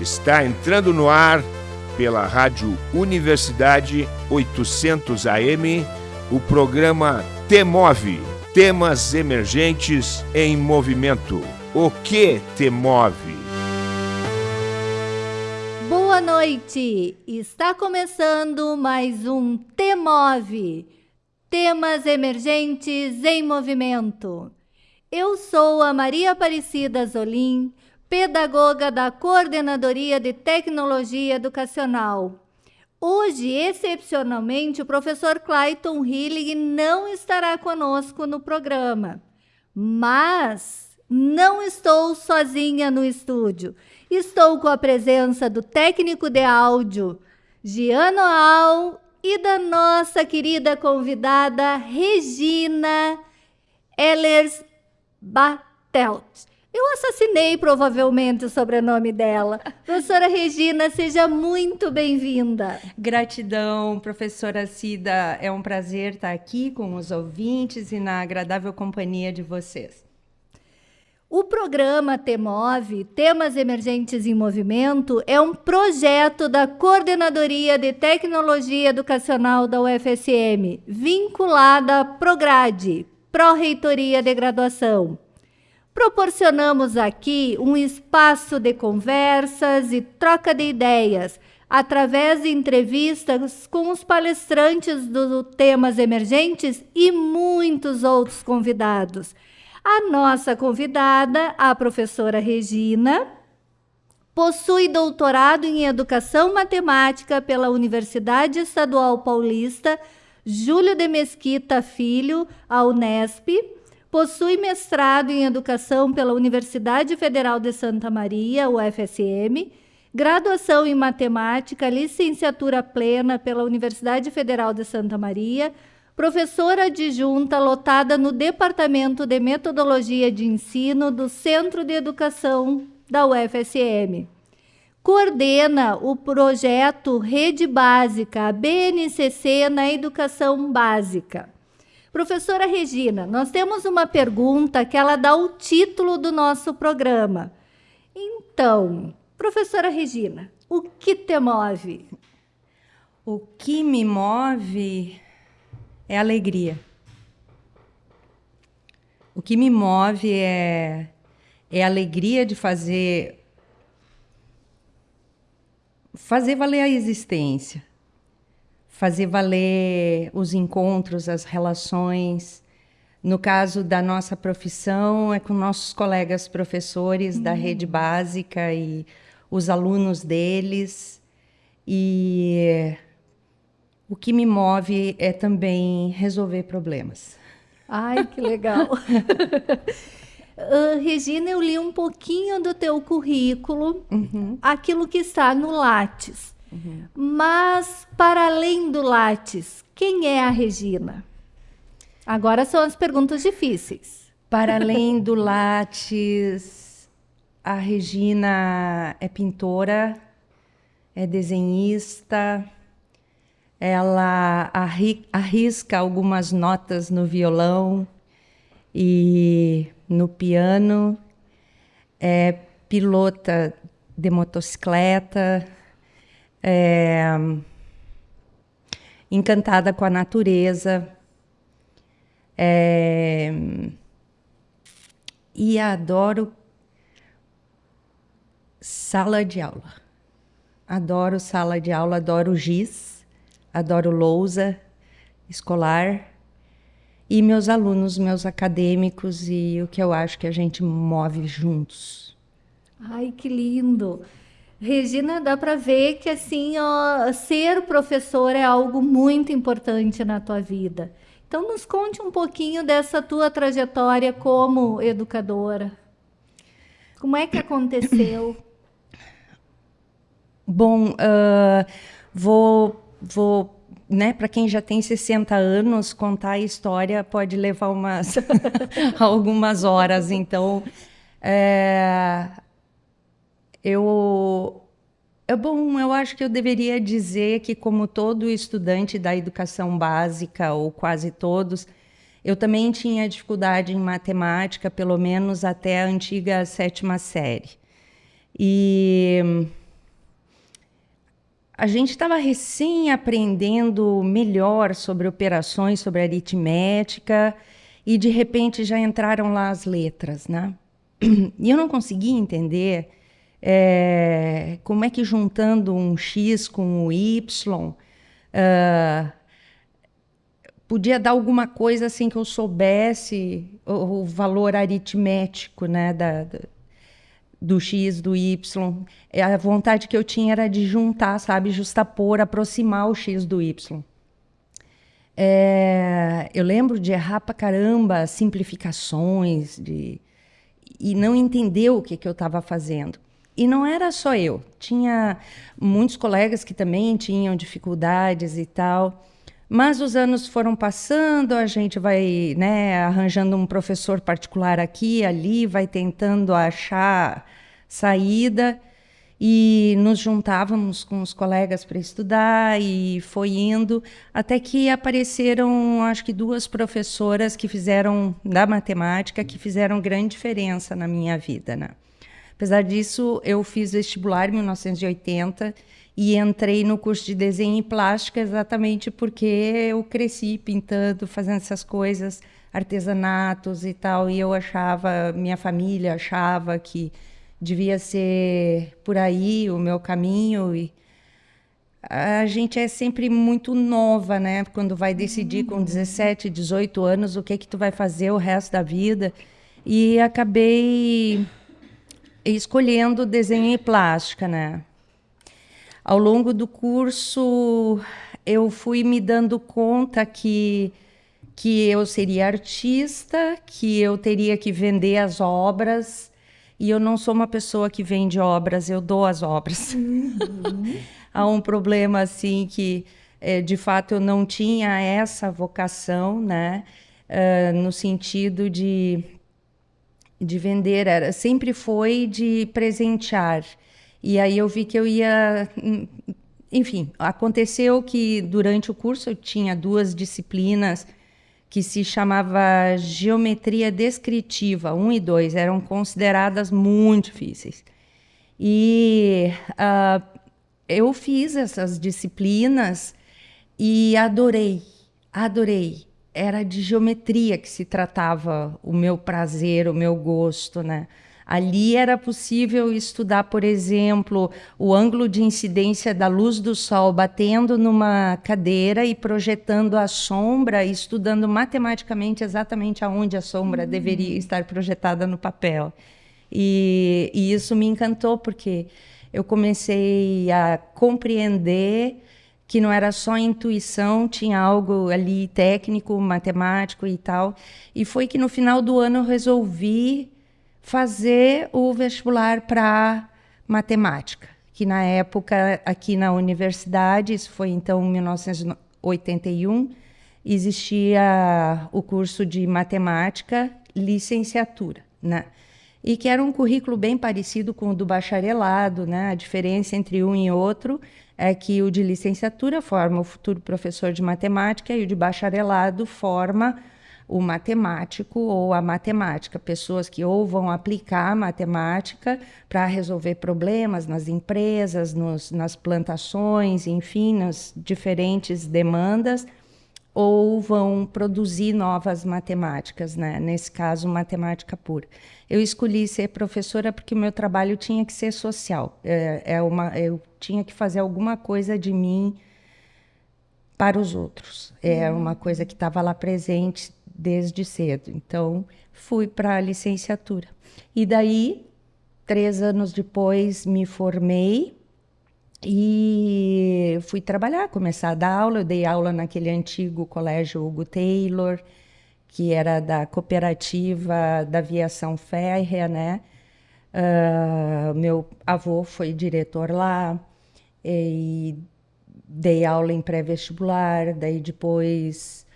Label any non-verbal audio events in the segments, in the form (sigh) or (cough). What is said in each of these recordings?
Está entrando no ar pela Rádio Universidade 800 AM o programa Temove Temas Emergentes em Movimento. O que te move? Boa noite! Está começando mais um Temove Temas Emergentes em Movimento. Eu sou a Maria Aparecida Zolim pedagoga da Coordenadoria de Tecnologia Educacional. Hoje, excepcionalmente, o professor Clayton Hillig não estará conosco no programa, mas não estou sozinha no estúdio. Estou com a presença do técnico de áudio, Giano Al, e da nossa querida convidada, Regina Ellers Batelt. Eu assassinei provavelmente o sobrenome dela. Professora Regina, seja muito bem-vinda. Gratidão, professora Cida. É um prazer estar aqui com os ouvintes e na agradável companhia de vocês. O programa TEMOVE, Temas Emergentes em Movimento, é um projeto da Coordenadoria de Tecnologia Educacional da UFSM, vinculada à PROGRADE, Pró-Reitoria de Graduação. Proporcionamos aqui um espaço de conversas e troca de ideias através de entrevistas com os palestrantes dos temas emergentes e muitos outros convidados. A nossa convidada, a professora Regina, possui doutorado em Educação Matemática pela Universidade Estadual Paulista Júlio de Mesquita Filho, a Unesp Possui mestrado em Educação pela Universidade Federal de Santa Maria, UFSM, graduação em Matemática, licenciatura plena pela Universidade Federal de Santa Maria, professora adjunta lotada no Departamento de Metodologia de Ensino do Centro de Educação da UFSM. Coordena o projeto Rede Básica, BNCC, na Educação Básica. Professora Regina, nós temos uma pergunta que ela dá o título do nosso programa. Então, professora Regina, o que te move? O que me move é alegria. O que me move é, é a alegria de fazer fazer valer a existência fazer valer os encontros, as relações. No caso da nossa profissão, é com nossos colegas professores uhum. da rede básica e os alunos deles. E o que me move é também resolver problemas. Ai, que legal! (laughs) Uh, Regina, eu li um pouquinho do teu currículo, uhum. aquilo que está no Lattes. Mas, para além do Lattes, quem é a Regina? Agora são as perguntas difíceis. Para além do Lattes, a Regina é pintora, é desenhista, ela arrisca algumas notas no violão e no piano, é pilota de motocicleta, é, encantada com a natureza. É, e adoro sala de aula. Adoro sala de aula, adoro giz, adoro lousa escolar e meus alunos, meus acadêmicos e o que eu acho que a gente move juntos. Ai, que lindo! Regina, dá para ver que assim, ó, ser professor é algo muito importante na tua vida. Então, nos conte um pouquinho dessa tua trajetória como educadora. Como é que aconteceu? (coughs) Bom, uh, vou, vou né, para quem já tem 60 anos, contar a história pode levar umas (laughs) algumas horas. Então, é, eu é bom, eu acho que eu deveria dizer que como todo estudante da educação básica ou quase todos, eu também tinha dificuldade em matemática, pelo menos até a antiga sétima série. E a gente estava recém aprendendo melhor sobre operações, sobre aritmética, e de repente já entraram lá as letras, né? E eu não conseguia entender é, como é que juntando um X com o Y uh, podia dar alguma coisa assim que eu soubesse o, o valor aritmético, né, da, da do X, do Y. É, a vontade que eu tinha era de juntar, sabe? Justapor, aproximar o X do Y. É, eu lembro de errar pra caramba simplificações de, e não entender o que, que eu estava fazendo. E não era só eu, tinha muitos colegas que também tinham dificuldades e tal. Mas os anos foram passando, a gente vai né, arranjando um professor particular aqui, ali, vai tentando achar saída e nos juntávamos com os colegas para estudar e foi indo até que apareceram acho que duas professoras que fizeram da matemática que fizeram grande diferença na minha vida, né? Apesar disso, eu fiz vestibular em 1980 e entrei no curso de desenho e plástica exatamente porque eu cresci pintando, fazendo essas coisas, artesanatos e tal, e eu achava, minha família achava que devia ser por aí o meu caminho e a gente é sempre muito nova, né? Quando vai decidir com 17, 18 anos o que que tu vai fazer o resto da vida. E acabei escolhendo desenho e plástica, né? Ao longo do curso, eu fui me dando conta que, que eu seria artista, que eu teria que vender as obras, e eu não sou uma pessoa que vende obras, eu dou as obras. Uhum. (laughs) Há um problema, assim, que é, de fato eu não tinha essa vocação, né? Uh, no sentido de, de vender, era, sempre foi de presentear. E aí eu vi que eu ia. Enfim, aconteceu que durante o curso eu tinha duas disciplinas que se chamava Geometria Descritiva 1 e 2, eram consideradas muito difíceis. E uh, eu fiz essas disciplinas e adorei, adorei. Era de geometria que se tratava o meu prazer, o meu gosto, né? Ali era possível estudar, por exemplo, o ângulo de incidência da luz do sol batendo numa cadeira e projetando a sombra, estudando matematicamente exatamente aonde a sombra uhum. deveria estar projetada no papel. E, e isso me encantou, porque eu comecei a compreender que não era só intuição, tinha algo ali técnico, matemático e tal. E foi que no final do ano eu resolvi fazer o vestibular para matemática, que na época aqui na universidade, isso foi então em 1981, existia o curso de matemática licenciatura, né? E que era um currículo bem parecido com o do bacharelado, né? A diferença entre um e outro é que o de licenciatura forma o futuro professor de matemática e o de bacharelado forma o matemático ou a matemática, pessoas que ou vão aplicar matemática para resolver problemas nas empresas, nos, nas plantações, enfim, nas diferentes demandas, ou vão produzir novas matemáticas, né? nesse caso, matemática pura. Eu escolhi ser professora porque o meu trabalho tinha que ser social, é, é uma, eu tinha que fazer alguma coisa de mim para os outros. É uhum. uma coisa que estava lá presente desde cedo. Então, fui para a licenciatura. E daí, três anos depois, me formei e fui trabalhar, começar a dar aula. Eu dei aula naquele antigo colégio Hugo Taylor, que era da cooperativa da aviação férrea, né? Uh, meu avô foi diretor lá e dei aula em pré-vestibular, daí depois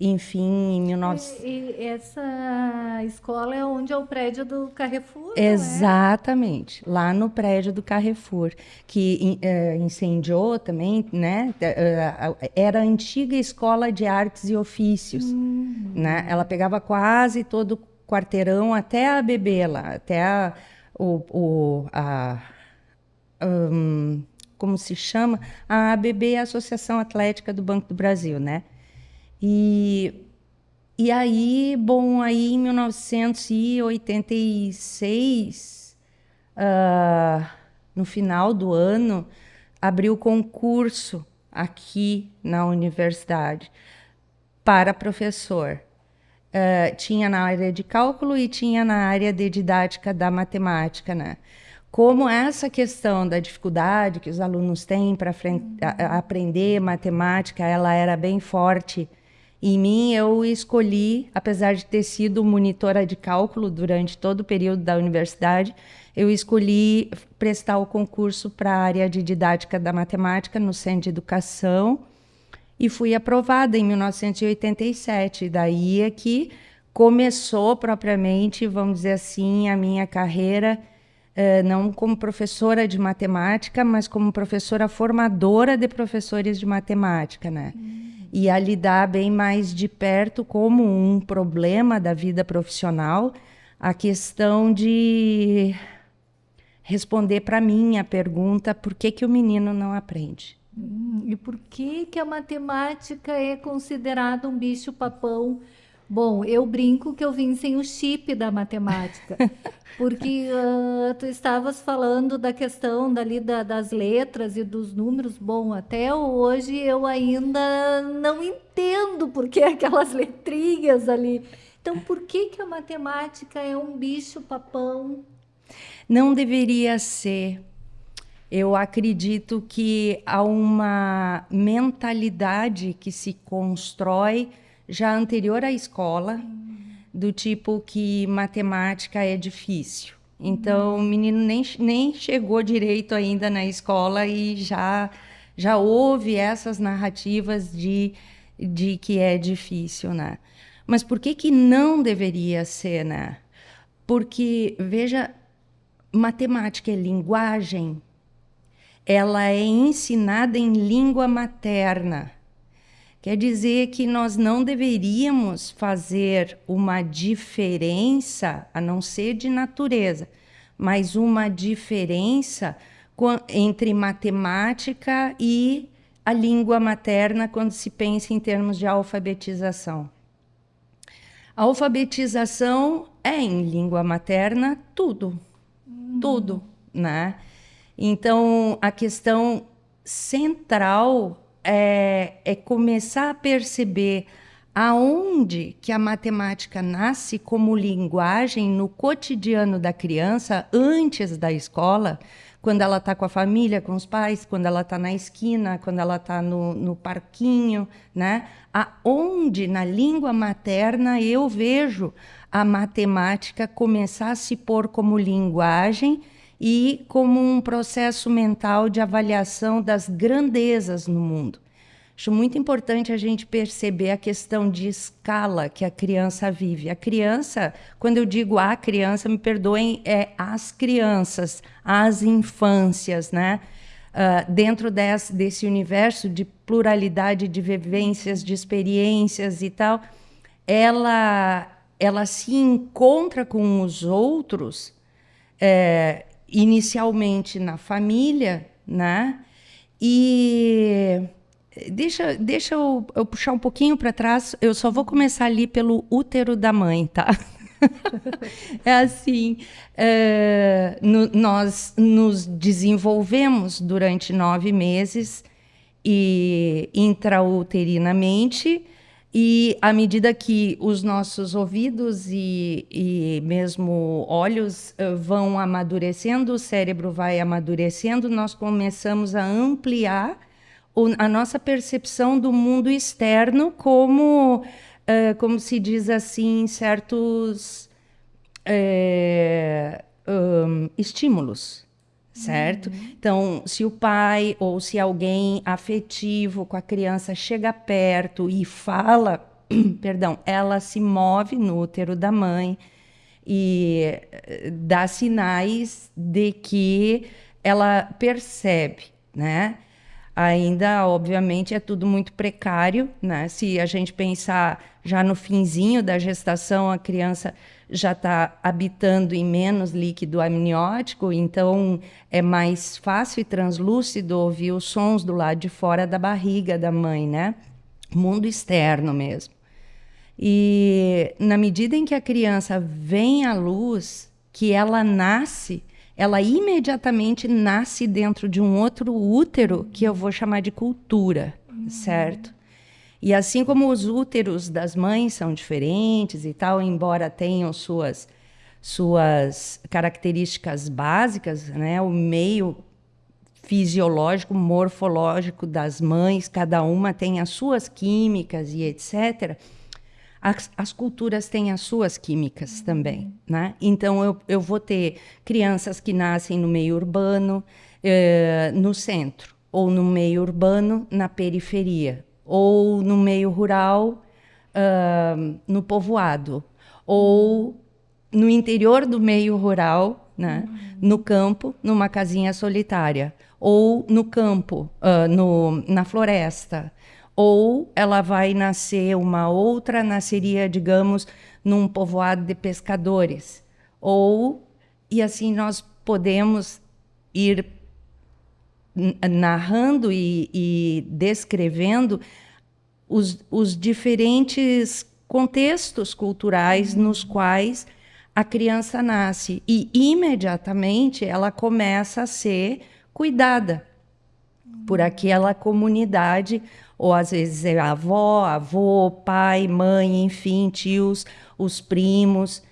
enfim, em 1900. E, e, essa escola é onde é o prédio do Carrefour? É? Exatamente, é? lá no prédio do Carrefour, que uh, incendiou também, né? Uh, era a antiga escola de artes e ofícios, uhum. né? Ela pegava quase todo o quarteirão até a bebê lá, até a, o, o a, um, como se chama, a ABB a Associação Atlética do Banco do Brasil, né? E, e aí, bom, aí em 1986, uh, ah, no final do ano, abriu concurso aqui na universidade para professor. Uh, tinha na área de cálculo e tinha na área de didática da matemática, né? Como essa questão da dificuldade que os alunos têm para aprender matemática, ela era bem forte em mim, eu escolhi, apesar de ter sido monitora de cálculo durante todo o período da universidade, eu escolhi prestar o concurso para a área de didática da matemática no Centro de Educação e fui aprovada em 1987. Daí é que começou propriamente, vamos dizer assim, a minha carreira, não como professora de matemática, mas como professora formadora de professores de matemática, né? Hum. E a lidar bem mais de perto como um problema da vida profissional, a questão de responder para mim a pergunta por que, que o menino não aprende. Hum, e por que, que a matemática é considerada um bicho papão? Bom, eu brinco que eu vim sem o chip da matemática, (laughs) porque uh, tu estavas falando da questão dali da, das letras e dos números. Bom, até hoje eu ainda não entendo por que aquelas (laughs) letrinhas ali. Então, por que, que a matemática é um bicho papão? Não deveria ser eu acredito que há uma mentalidade que se constrói já anterior à escola, do tipo que matemática é difícil. Então, o menino nem, nem chegou direito ainda na escola e já, já houve essas narrativas de, de que é difícil, né? Mas por que, que não deveria ser, né? Porque, veja, matemática é linguagem, ela é ensinada em língua materna. Quer dizer que nós não deveríamos fazer uma diferença, a não ser de natureza, mas uma diferença entre matemática e a língua materna quando se pensa em termos de alfabetização. A alfabetização é em língua materna tudo, hum. tudo, né? Então, a questão central é, é começar a perceber aonde que a matemática nasce como linguagem no cotidiano da criança antes da escola, quando ela está com a família, com os pais, quando ela está na esquina, quando ela está no, no parquinho, né? Aonde na língua materna eu vejo a matemática começar a se pôr como linguagem e como um processo mental de avaliação das grandezas no mundo. Acho muito importante a gente perceber a questão de escala que a criança vive. A criança, quando eu digo a criança, me perdoem, é as crianças, as infâncias, né? Uh, dentro desse, desse universo de pluralidade de vivências, de experiências e tal, ela, ela se encontra com os outros é, inicialmente na família, né? E deixa, deixa eu, eu puxar um pouquinho para trás. Eu só vou começar ali pelo útero da mãe, tá? (laughs) é assim, é, no, nós nos desenvolvemos durante nove meses e intrauterinamente e à medida que os nossos ouvidos e, e mesmo olhos uh, vão amadurecendo, o cérebro vai amadurecendo, nós começamos a ampliar a nossa percepção do mundo externo como, uh, como se diz assim, certos uh, um, estímulos certo? Uhum. Então, se o pai ou se alguém afetivo com a criança chega perto e fala, (clears throat) perdão, ela se move no útero da mãe e eh, dá sinais de que ela percebe, né? Ainda, obviamente, é tudo muito precário, né? Se a gente pensar já no finzinho da gestação, a criança já está habitando em menos líquido amniótico, então é mais fácil e translúcido ouvir os sons do lado de fora da barriga da mãe, né? Mundo externo mesmo. E na medida em que a criança vem à luz, que ela nasce, ela imediatamente nasce dentro de um outro útero que eu vou chamar de cultura, uhum. certo? E assim como os úteros das mães são diferentes e tal, embora tenham suas suas características básicas, né? O meio fisiológico, morfológico das mães, cada uma tem as suas químicas e etc. As, as culturas têm as suas químicas uhum. também, né? Então eu, eu vou ter crianças que nascem no meio urbano, eh, no centro, ou no meio urbano, na periferia, ou no meio rural, uh, no povoado, ou no interior do meio rural, né? Uhum. no campo, numa casinha solitária, ou no campo, uh, no, na floresta, ou ela vai nascer uma outra nasceria, digamos, num povoado de pescadores, ou e assim nós podemos ir narrando e, e descrevendo os, os, diferentes contextos culturais uhum. nos quais a criança nasce e imediatamente ela começa a ser cuidada uhum. por aquela comunidade ou às vezes é avó, avô, pai, mãe, enfim, tios, os primos.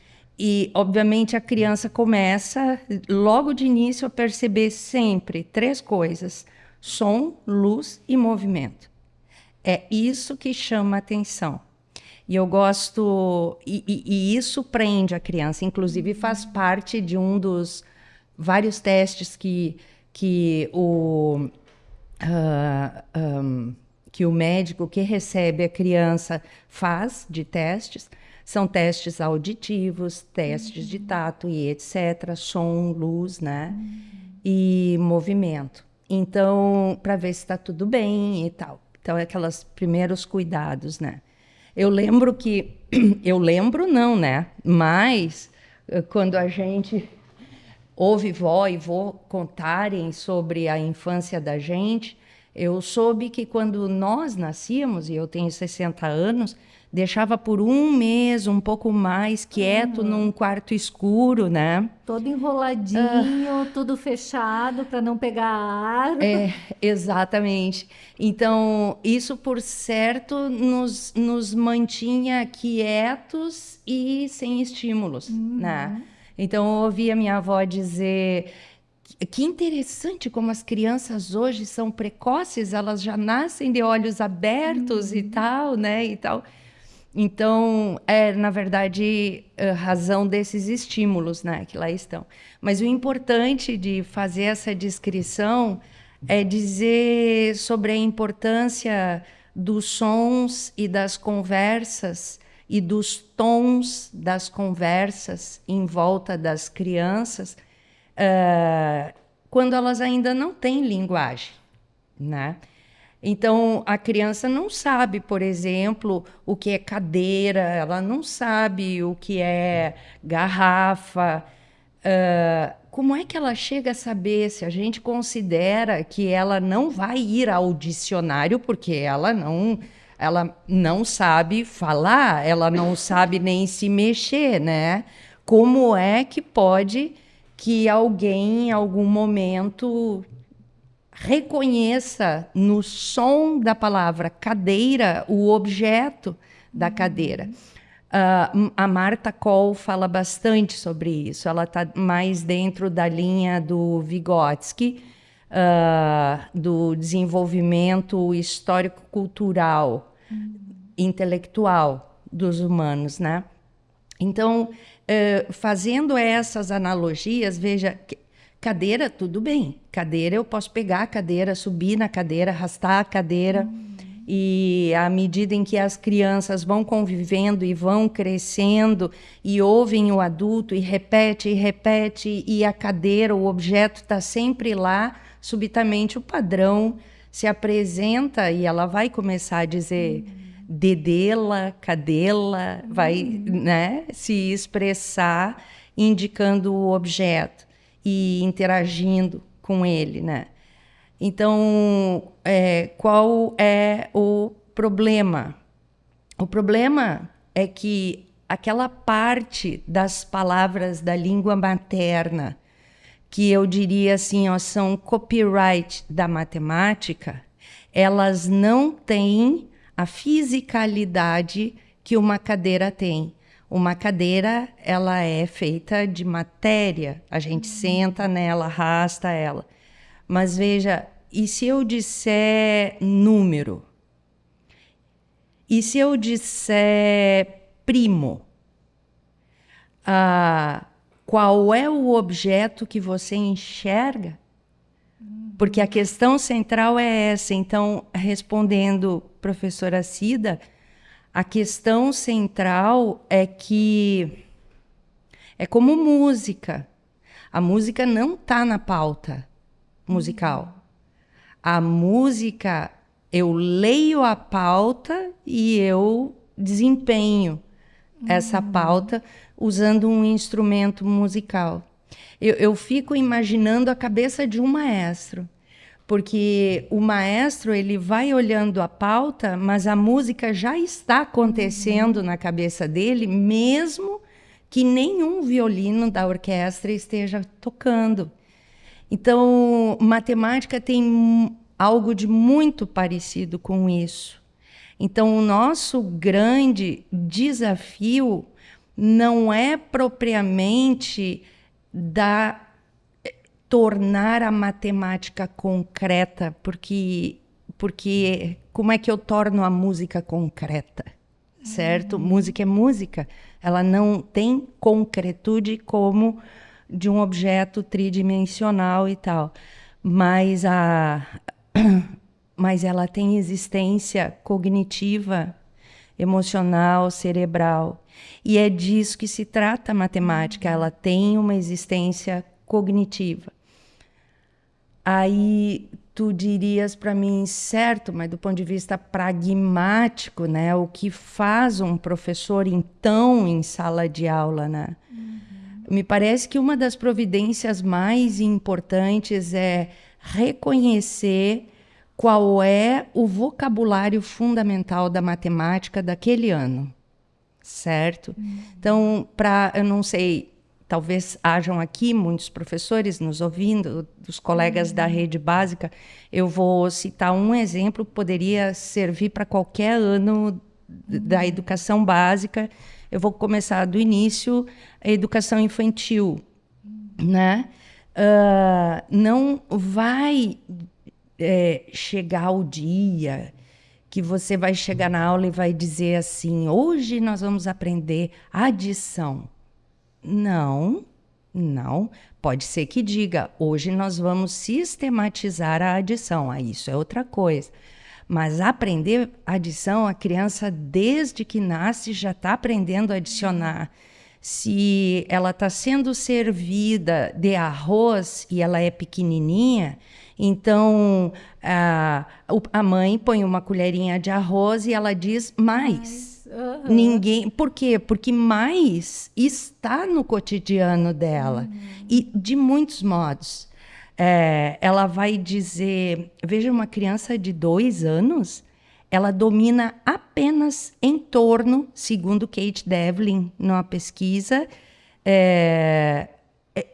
E, obviamente, a criança começa, logo de início, a perceber sempre três coisas: som, luz e movimento. É isso que chama atenção. E eu gosto, e, e, e isso prende a criança, inclusive faz parte de um dos vários testes que, que o. Uh, um, que o médico que recebe a criança faz de testes são testes auditivos, testes uhum. de tato e etc, som, luz, né? Uhum. E movimento. Então, para ver se está tudo bem e tal. Então, é aqueles primeiros cuidados, né? Eu lembro que (clears throat) eu lembro não, né? Mas eh, quando a gente ouve vó e vô contarem sobre a infância da gente, eu soube que quando nós nascíamos, e eu tenho 60 anos, deixava por um mês, um pouco mais, quieto uhum. num quarto escuro, né? Todo enroladinho, uh, tudo fechado para não pegar ar. É, (laughs) exatamente. Então, isso por certo nos, nos mantinha quietos e sem estímulos, uhum. né? Então, eu ouvia minha avó dizer que interessante como as crianças hoje são precoces, elas já nascem de olhos abertos uhum. e tal, né? E tal. Então, é, na verdade, razão desses estímulos né, que lá estão. Mas o importante de fazer essa descrição é dizer sobre a importância dos sons e das conversas e dos tons das conversas em volta das crianças uh, quando elas ainda não têm linguagem, né? Então, a criança não sabe, por exemplo, o que é cadeira, ela não sabe o que é garrafa. Uh, como é que ela chega a saber se a gente considera que ela não vai ir ao dicionário porque ela não ela não sabe falar, ela não sabe nem se mexer, né? Como é que pode que alguém em algum momento reconheça no som da palavra cadeira o objeto da cadeira. Uh, a Marta Koll fala bastante sobre isso. Ela está mais dentro da linha do Vygotsky, uh, do desenvolvimento histórico-cultural, uhum. intelectual dos humanos, né? Então, uh, fazendo essas analogias, veja, Cadeira, tudo bem. Cadeira, eu posso pegar a cadeira, subir na cadeira, arrastar a cadeira. Uhum. E à medida em que as crianças vão convivendo e vão crescendo e ouvem o adulto e repete e repete, e a cadeira, o objeto está sempre lá, subitamente o padrão se apresenta e ela vai começar a dizer. Uhum dedê-la, cadê-la, vai né, se expressar indicando o objeto e interagindo com ele, né? Então, é, qual é o problema? O problema é que aquela parte das palavras da língua materna que eu diria assim, ó, são copyright da matemática, elas não têm a fisicalidade que uma cadeira tem. Uma cadeira, ela é feita de matéria, a gente uhum. senta nela, arrasta ela. Mas veja, e se eu disser número? E se eu disser primo? Ah, qual é o objeto que você enxerga? Porque a questão central é essa. Então, respondendo, professora Cida, a questão central é que é como música. A música não está na pauta musical. A música, eu leio a pauta e eu desempenho essa uhum. pauta usando um instrumento musical. Eu, eu fico imaginando a cabeça de um maestro porque o maestro ele vai olhando a pauta, mas a música já está acontecendo uhum. na cabeça dele, mesmo que nenhum violino da orquestra esteja tocando. Então, matemática tem algo de muito parecido com isso. Então, o nosso grande desafio não é propriamente da tornar a matemática concreta, porque porque como é que eu torno a música concreta? Certo? Uhum. Música é música, ela não tem concretude como de um objeto tridimensional e tal, mas a (coughs) mas ela tem existência cognitiva, emocional, cerebral. E é disso que se trata a matemática, ela tem uma existência cognitiva. Aí tu dirias para mim, certo, mas do ponto de vista pragmático, né? O que faz um professor então em sala de aula, né? Uhum. Me parece que uma das providências mais importantes é reconhecer qual é o vocabulário fundamental da matemática daquele ano, certo? Uhum. Então, para eu não sei, talvez hajam aqui muitos professores nos ouvindo, dos colegas uhum. da rede básica. Eu vou citar um exemplo que poderia servir para qualquer ano uhum. da educação básica. Eu vou começar do início, a educação infantil, né? Uh, não vai é, chegar o dia que você vai chegar na aula e vai dizer assim: hoje nós vamos aprender adição. Não, não. Pode ser que diga: hoje nós vamos sistematizar a adição. Ah, isso é outra coisa. Mas aprender adição, a criança, desde que nasce, já está aprendendo a adicionar. Se ela está sendo servida de arroz e ela é pequenininha, então, a, a mãe põe uma colherinha de arroz e ela diz mais. Uhum. Ninguém. Por quê? Porque mais está no cotidiano dela. Uhum. E de muitos modos. É, ela vai dizer: veja, uma criança de dois anos, ela domina apenas em torno, segundo Kate Devlin, numa pesquisa, é, é,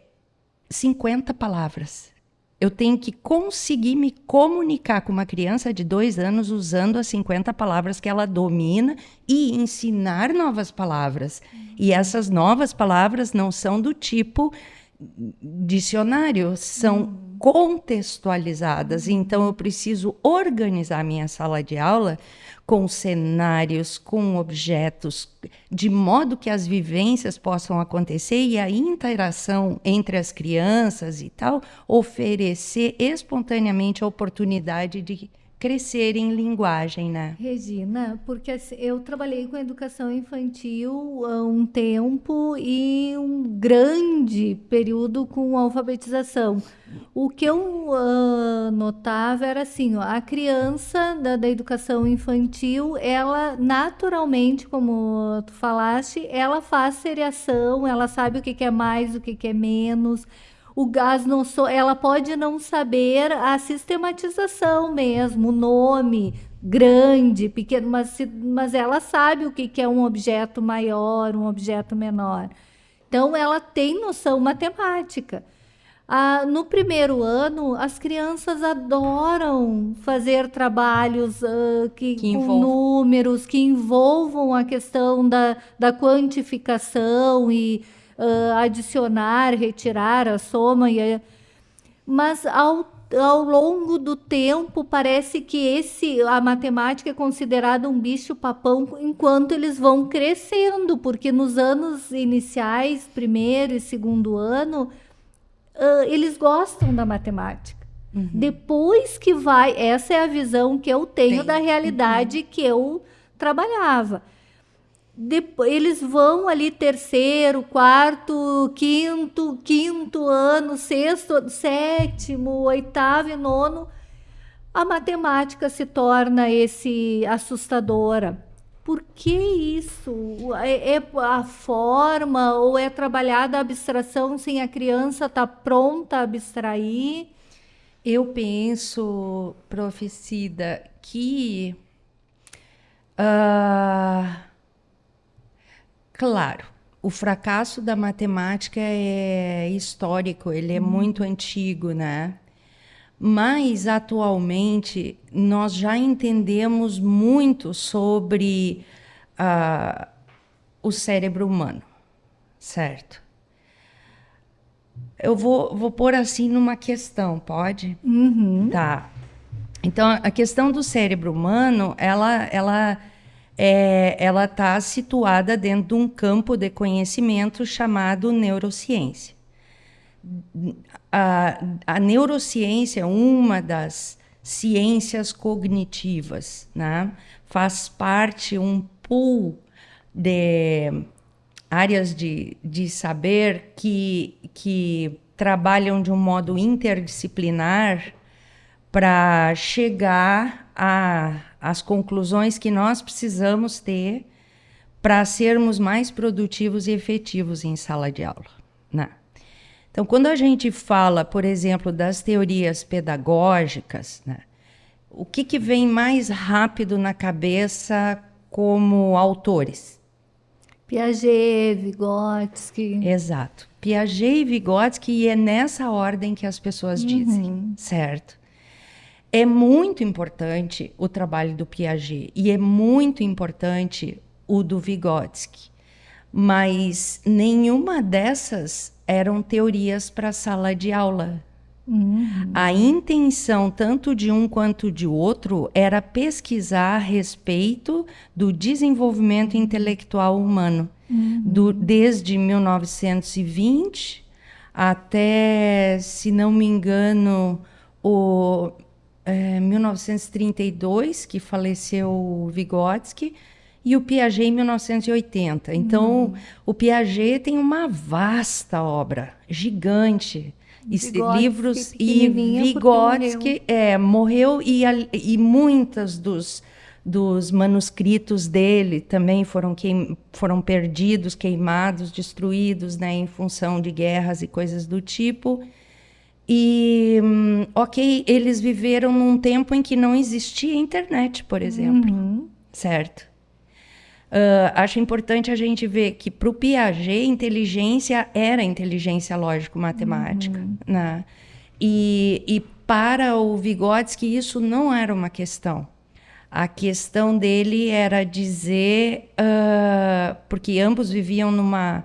50 palavras. Eu tenho que conseguir me comunicar com uma criança de dois anos usando as 50 palavras que ela domina e ensinar novas palavras. E essas novas palavras não são do tipo dicionário, são uhum. contextualizadas. Então, eu preciso organizar minha sala de aula com cenários, com objetos, de modo que as vivências possam acontecer e a interação entre as crianças e tal oferecer espontaneamente a oportunidade de crescer em linguagem, né? Regina, porque assim, eu trabalhei com educação infantil há um tempo e um grande período com alfabetização. O que eu uh, notava era assim, ó, a criança da, da, educação infantil, ela naturalmente, como tu falaste, ela faz seriação, ela sabe o que, que é mais, o que, que é menos. O gás não so, ela pode não saber a sistematização mesmo, o nome grande, pequeno, mas, mas ela sabe o que, que é um objeto maior, um objeto menor. Então ela tem noção matemática. Ah, no primeiro ano, as crianças adoram fazer trabalhos uh, que, que com números que envolvam a questão da, da quantificação e uh, adicionar, retirar a soma. E a... Mas ao, ao longo do tempo, parece que esse a matemática é considerada um bicho-papão enquanto eles vão crescendo, porque nos anos iniciais, primeiro e segundo ano, uh, eles gostam da matemática. Uhum. Depois que vai, essa é a visão que eu tenho Tem. da realidade uhum. que eu trabalhava. Eles vão ali terceiro, quarto, quinto, quinto ano, sexto, sétimo, oitavo e nono. A matemática se torna esse assustadora por que isso? É, é, a forma ou é trabalhada a abstração sem a criança estar tá pronta a abstrair? Eu penso, profecida, que. Uh, claro, o fracasso da matemática é histórico, ele é hum. muito antigo, né? mas atualmente nós já entendemos muito sobre uh, o cérebro humano, certo? Eu vou, vou pôr assim numa questão, pode? Uhum. Tá. Então, a questão do cérebro humano, ela, ela é, ela está situada dentro de um campo de conhecimento chamado neurociência a, a neurociência é uma das ciências cognitivas, né? faz parte um pool de áreas de, de saber que, que trabalham de um modo interdisciplinar para chegar às conclusões que nós precisamos ter para sermos mais produtivos e efetivos em sala de aula. Né? Então, quando a gente fala, por exemplo, das teorias pedagógicas, né, o que, que vem mais rápido na cabeça como autores? Piaget, Vygotsky. Exato. Piaget e Vygotsky, e é nessa ordem que as pessoas uhum. dizem, certo? É muito importante o trabalho do Piaget e é muito importante o do Vygotsky, mas nenhuma dessas eram teorias para a sala de aula. Uhum. A intenção, tanto de um quanto de outro, era pesquisar a respeito do desenvolvimento intelectual humano, uhum. do, desde 1920 até, se não me engano, o é, 1932, que faleceu Vygotsky, e o Piaget em 1980. Então, hum. o Piaget tem uma vasta obra, gigante. Vygotsky, livros e Vygotsky é, morreu e, e muitas dos, dos manuscritos dele também foram, queim, foram perdidos, queimados, destruídos né, em função de guerras e coisas do tipo. E, hum, ok, eles viveram num tempo em que não existia internet, por exemplo, uhum. certo? Uh, acho importante a gente ver que para o Piaget, inteligência era inteligência lógico-matemática. Uhum. Né? E, e para o Vygotsky, isso não era uma questão. A questão dele era dizer, uh, porque ambos viviam numa,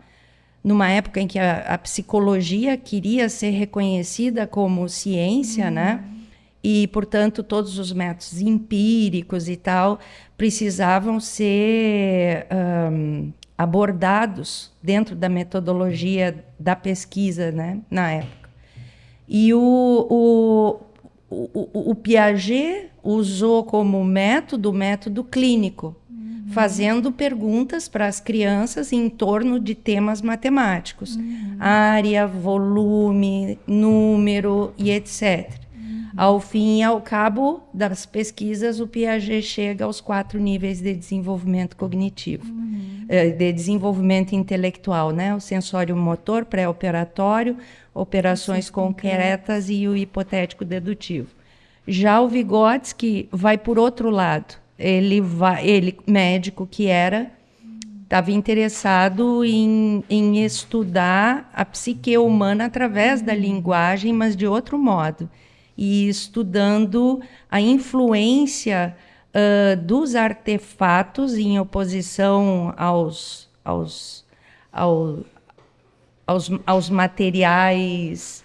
numa época em que a, a psicologia queria ser reconhecida como ciência, né? uhum. né? e, portanto, todos os métodos empíricos e tal precisavam ser um, abordados dentro da metodologia da pesquisa, né, na época. E o, o, o, o Piaget usou como método o método clínico. Fazendo perguntas para as crianças em torno de temas matemáticos, uhum. área, volume, número e etc. Uhum. Ao fim e ao cabo das pesquisas, o Piaget chega aos quatro níveis de desenvolvimento cognitivo, uhum. Eh, de desenvolvimento intelectual, né? O sensório motor, pré-operatório, operações concretas e o hipotético dedutivo. Já o Vygotsky vai por outro lado ele vai, ele médico que era, estava interessado em, em estudar a psique humana através da linguagem, mas de outro modo, e estudando a influência uh, dos artefatos em oposição aos, aos, ao, aos, aos materiais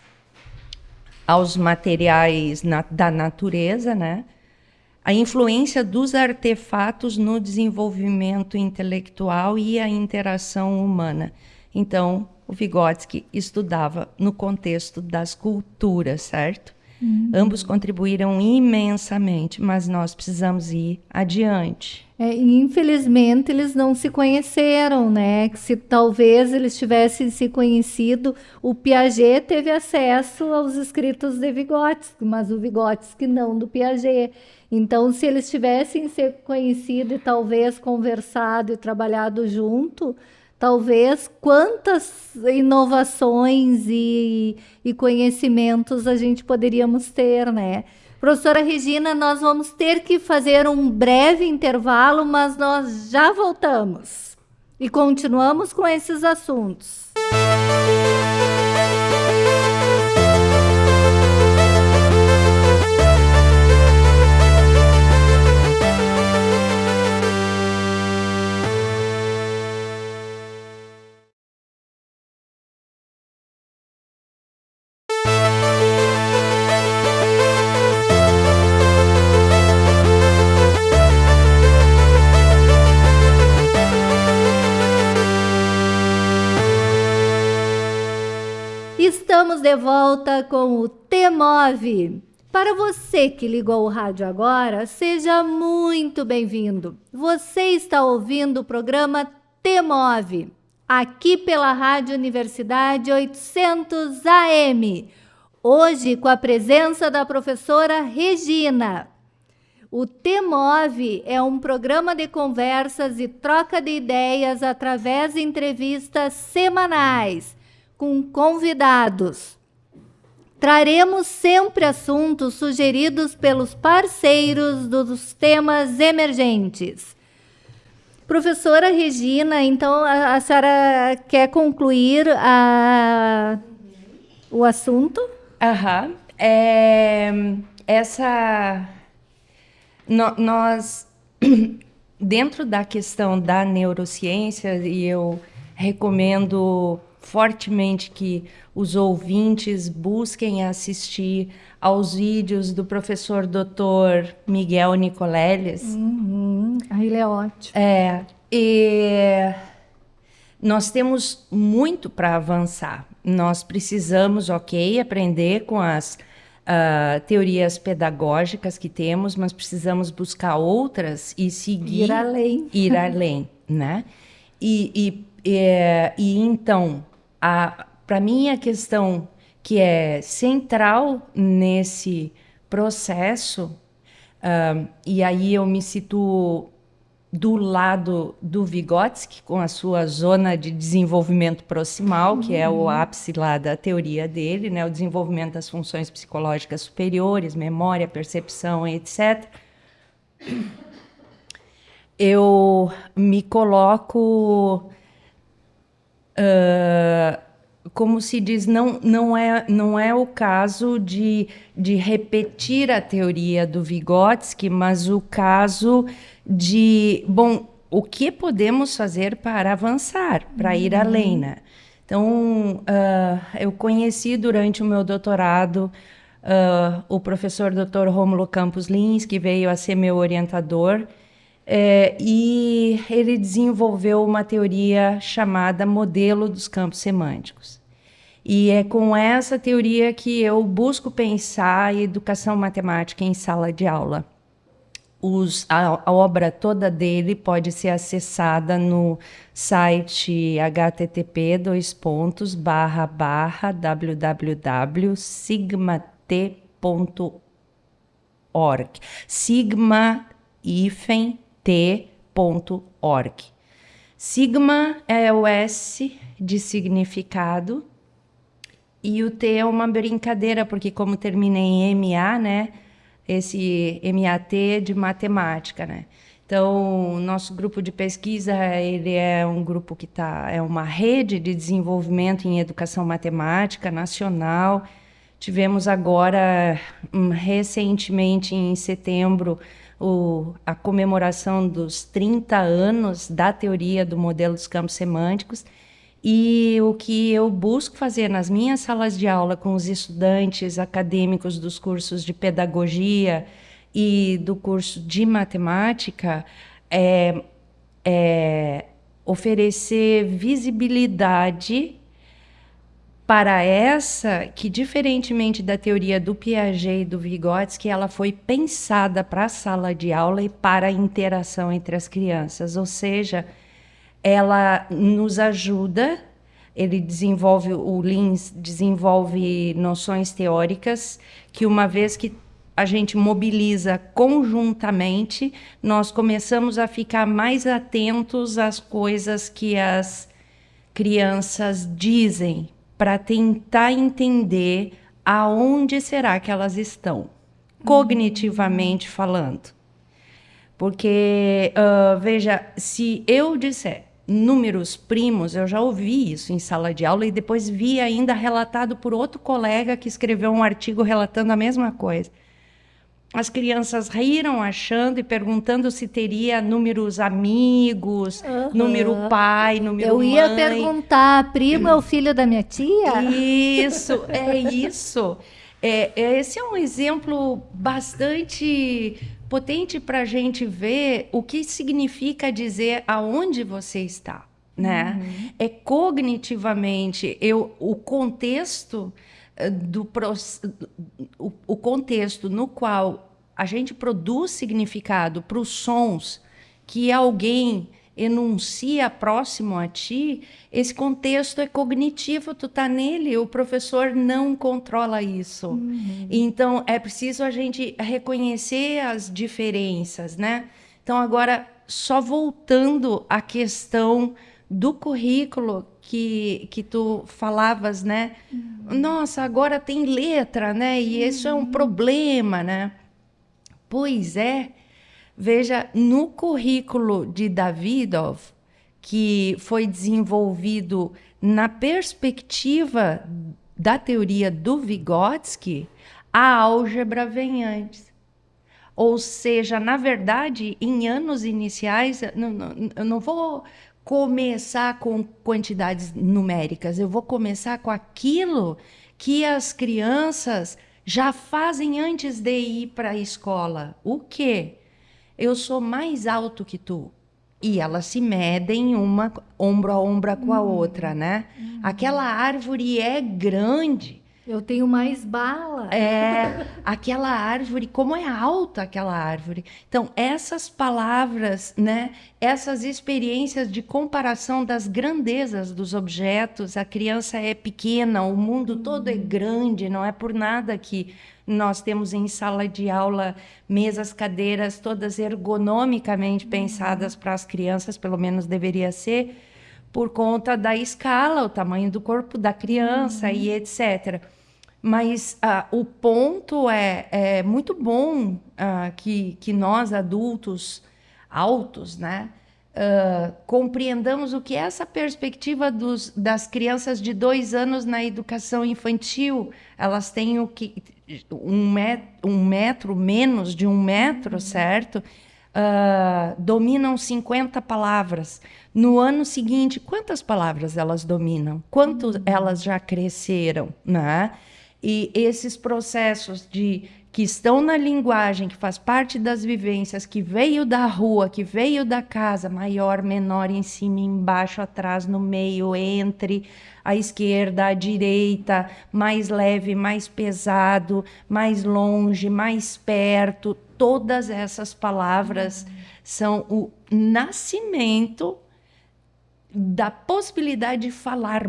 aos materiais na, da natureza, né? A influência dos artefatos no desenvolvimento intelectual e a interação humana. Então, o Vygotsky estudava no contexto das culturas, certo? Uhum. Ambos contribuíram imensamente, mas nós precisamos ir adiante. É, infelizmente eles não se conheceram, né? Se talvez eles tivessem se conhecido, o Piaget teve acesso aos escritos de Vygotsky, mas o Vygotsky não do Piaget. Então, se eles tivessem se conhecido e talvez conversado e trabalhado junto, talvez quantas inovações e, e conhecimentos a gente poderíamos ter, né? Professora Regina, nós vamos ter que fazer um breve intervalo, mas nós já voltamos e continuamos com esses assuntos. Estamos de volta com o T-Move. Para você que ligou o rádio agora, seja muito bem-vindo. Você está ouvindo o programa T-Move, aqui pela Rádio Universidade 800 AM. Hoje com a presença da professora Regina. O T-Move é um programa de conversas e troca de ideias através de entrevistas semanais com convidados. Traremos sempre assuntos sugeridos pelos parceiros dos temas emergentes. Professora Regina, então a, a senhora quer concluir a, o assunto? Aham. É, essa. No, nós, (clears throat) dentro da questão da neurociência, e eu recomendo fortemente que os ouvintes busquem assistir aos vídeos do professor Dr. Miguel Nicoleles. Uhum. Ah, ele é ótimo. É, e nós temos muito para avançar. Nós precisamos, ok, aprender com as uh, teorias pedagógicas que temos, mas precisamos buscar outras e seguir. Ir além. (laughs) Ir além, né? E, e, e, e então, para mim, a questão que é central nesse processo, uh, e aí eu me situo do lado do Vygotsky, com a sua zona de desenvolvimento proximal, que é o uhum. ápice lá da teoria dele, né, o desenvolvimento das funções psicológicas superiores, memória, percepção, etc. Eu me coloco Uh, como se diz, não, não, é, não é o caso de, de repetir a teoria do Vygotsky, mas o caso de, bom, o que podemos fazer para avançar, para uhum. ir além, né? Então, uh, eu conheci durante o meu doutorado uh, o professor Dr. Romulo Campos Lins, que veio a ser meu orientador, é, e ele desenvolveu uma teoria chamada modelo dos campos semânticos. E é com essa teoria que eu busco pensar educação matemática em sala de aula. os, a, a, obra toda dele pode ser acessada no site http dois pontos barra barra www.sigmat.org sigma t.org sigma é o S de significado e o T é uma brincadeira porque como termina em MA, né esse MAT de matemática, né? Então, nosso grupo de pesquisa, ele é um grupo que está, é uma rede de desenvolvimento em educação matemática nacional. Tivemos agora, hum, recentemente, em setembro, o, a comemoração dos 30 anos da teoria do modelo dos campos semânticos. E o que eu busco fazer nas minhas salas de aula com os estudantes acadêmicos dos cursos de pedagogia e do curso de matemática é, é oferecer visibilidade para essa que, diferentemente da teoria do Piaget e do Vygotsky, ela foi pensada para a sala de aula e para a interação entre as crianças, ou seja, ela nos ajuda, ele desenvolve, o Lins desenvolve noções teóricas que uma vez que a gente mobiliza conjuntamente, nós começamos a ficar mais atentos às coisas que as crianças dizem para tentar entender aonde será que elas estão, cognitivamente falando. Porque, uh, veja, se eu disser números primos, eu já ouvi isso em sala de aula e depois vi ainda relatado por outro colega que escreveu um artigo relatando a mesma coisa. As crianças riram achando e perguntando se teria números amigos, uhum. número pai, número Eu ia mãe. perguntar, primo é o filho da minha tia? Isso, é isso. É, é esse é um exemplo bastante potente para a gente ver o que significa dizer aonde você está, né? Uhum. É cognitivamente eu o contexto eh, do o, o contexto no qual a gente produz significado para os sons que alguém enuncia próximo a ti, esse contexto é cognitivo, tu tá nele, o professor não controla isso. Uhum. Então é preciso a gente reconhecer as diferenças, né? Então agora só voltando à questão do currículo que, que tu falavas, né? Uhum. Nossa, agora tem letra, né? E uhum. isso é um uhum. problema, né? Pois é, Veja, no currículo de Davidov, que foi desenvolvido na perspectiva da teoria do Vygotsky, a álgebra vem antes. Ou seja, na verdade, em anos iniciais, não, não, eu não vou começar com quantidades numéricas, eu vou começar com aquilo que as crianças já fazem antes de ir para a escola. O quê? eu sou mais alto que tu. E elas se medem uma ombro a ombro com a uhum. outra, né? Aquela árvore é grande. Eu tenho mais bala. É, aquela árvore, como é alta aquela árvore. Então, essas palavras, né, essas experiências de comparação das grandezas dos objetos, a criança é pequena, o mundo todo é uhum. grande, não é por nada que nós temos em sala de aula mesas, cadeiras todas ergonomicamente uhum. pensadas para as crianças, pelo menos deveria ser, por conta da escala, o tamanho do corpo da criança uhum. e etc. Mas uh, o ponto é, é muito bom uh, que, que nós, adultos altos, né, uh, compreendamos o que é essa perspectiva dos, das crianças de dois anos na educação infantil. Elas têm o que um metro, um metro menos de um metro, uhum. certo? Uh, dominam 50 palavras. No ano seguinte, quantas palavras elas dominam? Quanto uhum. elas já cresceram, né? E esses processos de que estão na linguagem, que faz parte das vivências, que veio da rua, que veio da casa, maior, menor, em cima, embaixo, atrás, no meio, entre a esquerda, a direita, mais leve, mais pesado, mais longe, mais perto, todas essas palavras uhum. são o nascimento da possibilidade de falar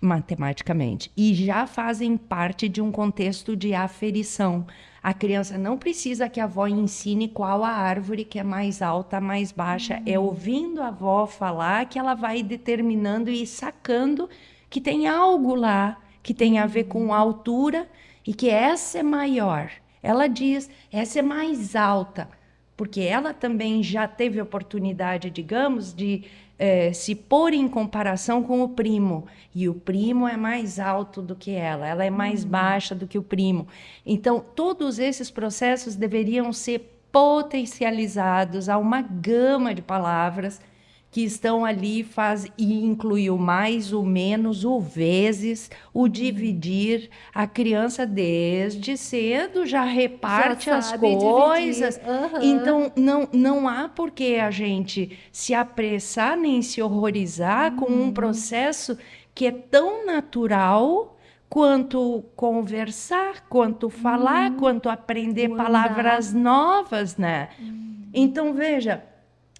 matematicamente e já fazem parte de um contexto de aferição. A criança não precisa que a avó ensine qual a árvore que é mais alta, mais baixa. É uhum. É ouvindo a avó falar que ela vai determinando e sacando que tem algo lá que tem a ver com a altura e que essa é maior. Ela diz, essa é mais alta, porque ela também já teve oportunidade, digamos, de é, se pôr em comparação com o primo. E o primo é mais alto do que ela, ela é mais uhum. baixa do que o primo. Então, todos esses processos deveriam ser potencializados a uma gama de palavras que estão ali faz e inclui o mais, o menos, o vezes, o dividir. A criança desde cedo já reparte já as coisas. Uhum. Então não não há por que a gente se apressar nem se horrorizar uhum. com um processo que é tão natural quanto conversar, quanto falar, uhum. quanto aprender palavras novas, né? Uhum. Então veja,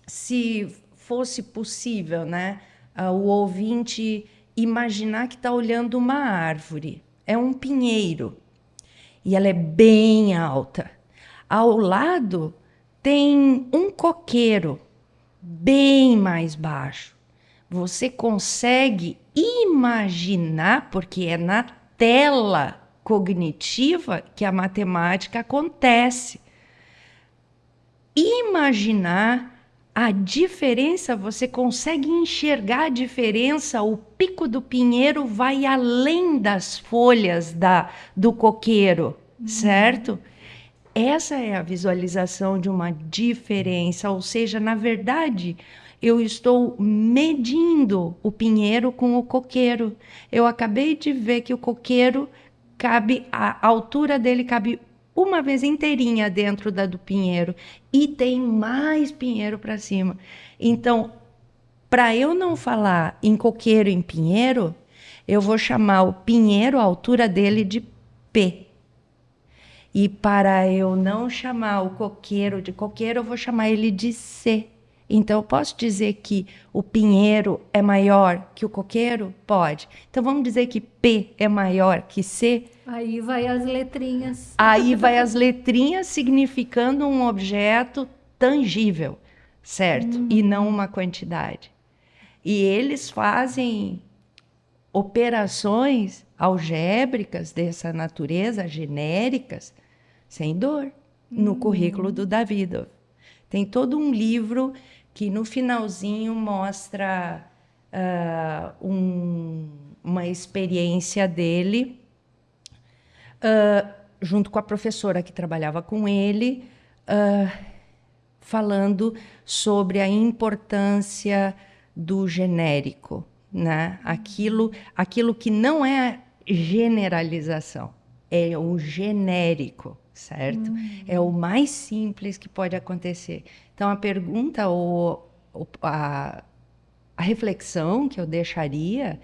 se fosse possível, né, o ouvinte imaginar que está olhando uma árvore. É um pinheiro e ela é bem alta. Ao lado tem um coqueiro bem mais baixo. Você consegue imaginar, porque é na tela cognitiva que a matemática acontece. Imaginar a diferença, você consegue enxergar a diferença, o pico do pinheiro vai além das folhas da, do coqueiro, uhum. certo? Essa é a visualização de uma diferença, ou seja, na verdade, eu estou medindo o pinheiro com o coqueiro. Eu acabei de ver que o coqueiro cabe, a altura dele cabe uma vez inteirinha dentro da do pinheiro e tem mais pinheiro para cima. Então, para eu não falar em coqueiro em pinheiro, eu vou chamar o pinheiro, a altura dele de P. E para eu não chamar o coqueiro de coqueiro, eu vou chamar ele de C. Então, eu posso dizer que o pinheiro é maior que o coqueiro? Pode. Então, vamos dizer que P é maior que C? Aí vai as letrinhas. Aí vai as letrinhas significando um objeto tangível, certo? Hum. E não uma quantidade. E eles fazem operações algébricas dessa natureza, genéricas, sem dor, no hum. currículo do Davidov. Tem todo um livro que no finalzinho mostra uh, um, uma experiência dele, uh, junto com a professora que trabalhava com ele, uh, falando sobre a importância do genérico, né? aquilo, aquilo que não é generalização, é o genérico certo? Hum. É o mais simples que pode acontecer. Então, a pergunta ou, ou a, a reflexão que eu deixaria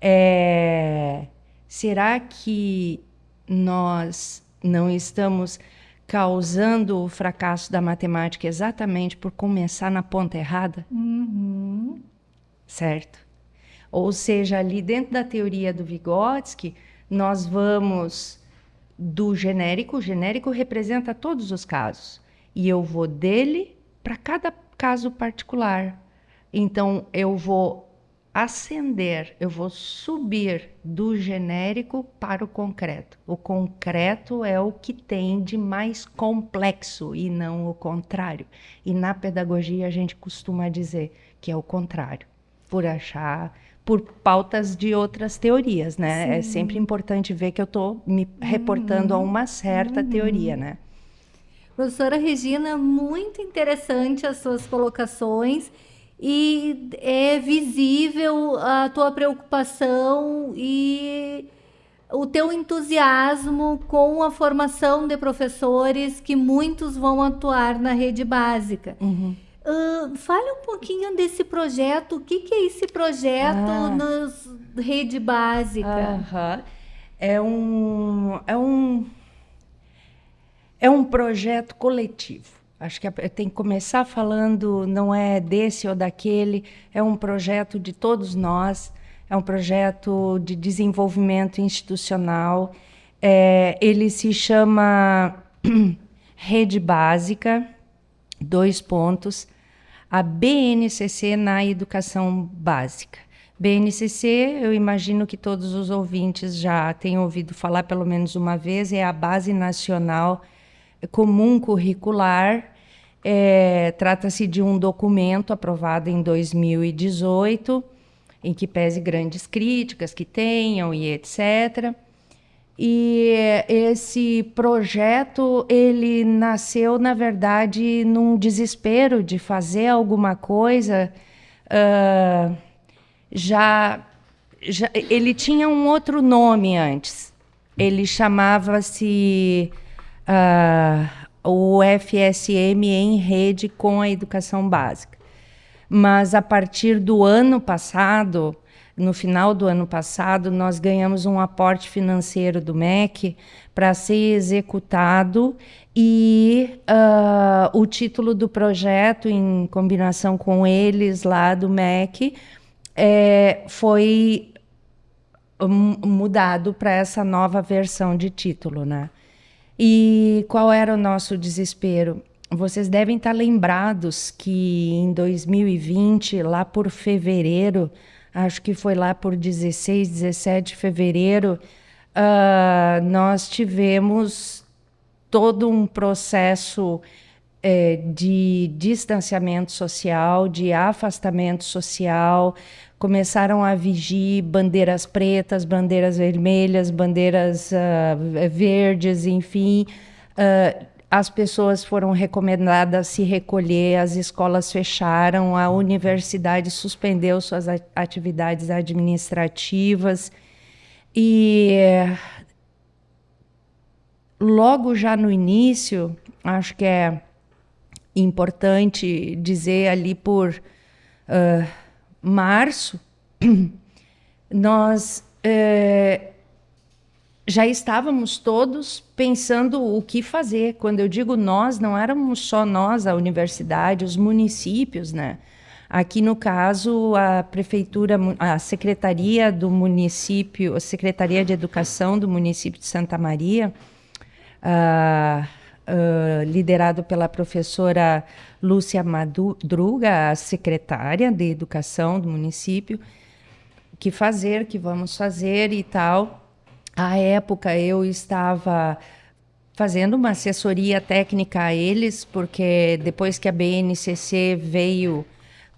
é: será que nós não estamos causando o fracasso da matemática exatamente por começar na ponta errada? Uhum. Certo? Ou seja, ali dentro da teoria do Vygotsky, nós vamos do genérico. O genérico representa todos os casos. E eu vou dele para cada caso particular. Então, eu vou ascender, eu vou subir do genérico para o concreto. O concreto é o que tem de mais complexo e não o contrário. E na pedagogia a gente costuma dizer que é o contrário, por achar por pautas de outras teorias, né? É Sim. É sempre importante ver que eu estou me reportando uhum. a uma certa uhum. teoria, né? Professora Regina, muito interessante as suas colocações e é visível a tua preocupação e o teu entusiasmo com a formação de professores que muitos vão atuar na rede básica. Uhum. Uh, fale um pouquinho desse projeto. O que, que é esse projeto ah. na rede básica? É um, é um é um projeto coletivo. Acho que tem que começar falando não é desse ou daquele, é um projeto de todos nós, é um projeto de desenvolvimento institucional. É, ele se chama (clears throat) Rede Básica, dois pontos, a BNCC na educação básica. BNCC, eu imagino que todos os ouvintes já tenham ouvido falar pelo menos uma vez, é a Base Nacional Comum Curricular. É, Trata-se de um documento aprovado em 2018, em que pese grandes críticas que tenham e etc. E esse projeto ele nasceu, na verdade, num desespero de fazer alguma coisa. Uh, já, já, ele tinha um outro nome antes. Ele chamava-se uh, o FSM em rede com a educação básica. Mas a partir do ano passado, no final do ano passado, nós ganhamos um aporte financeiro do MEC para ser executado e uh, o título do projeto, em combinação com eles lá do MEC, é, foi mudado para essa nova versão de título, né? E qual era o nosso desespero? Vocês devem estar lembrados que em 2020, lá por fevereiro, acho que foi lá por 16, 17 de fevereiro, uh, nós tivemos todo um processo é, de distanciamento social, de afastamento social, começaram a vigir bandeiras pretas, bandeiras vermelhas, bandeiras uh, verdes, enfim. Uh, as pessoas foram recomendadas a se recolher, as escolas fecharam, a universidade suspendeu suas atividades administrativas e logo já no início, acho que é importante dizer ali por uh, março, (clears throat) nós uh, já estávamos todos pensando o que fazer. Quando eu digo nós, não éramos só nós, a universidade, os municípios, né? Aqui, no caso, a prefeitura, a secretaria do município, a secretaria de educação do município de Santa Maria, uh, uh, liderado pela professora Lúcia Madruga, a secretária de educação do município, que fazer, que vamos fazer e tal. À época eu estava fazendo uma assessoria técnica a eles, porque depois que a BNCC veio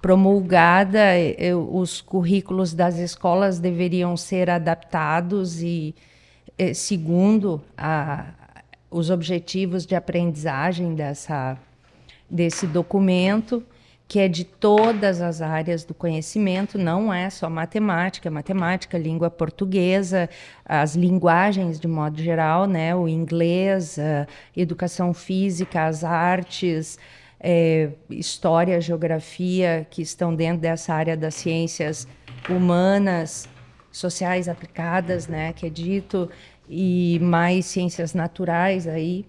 promulgada, eu, os currículos das escolas deveriam ser adaptados e, eh, segundo a, os objetivos de aprendizagem dessa, desse documento que é de todas as áreas do conhecimento, não é só matemática, matemática, língua portuguesa, as linguagens de modo geral, né, o inglês, educação física, as artes, é, história, geografia, que estão dentro dessa área das ciências humanas, sociais aplicadas, né, que é dito, e mais ciências naturais aí,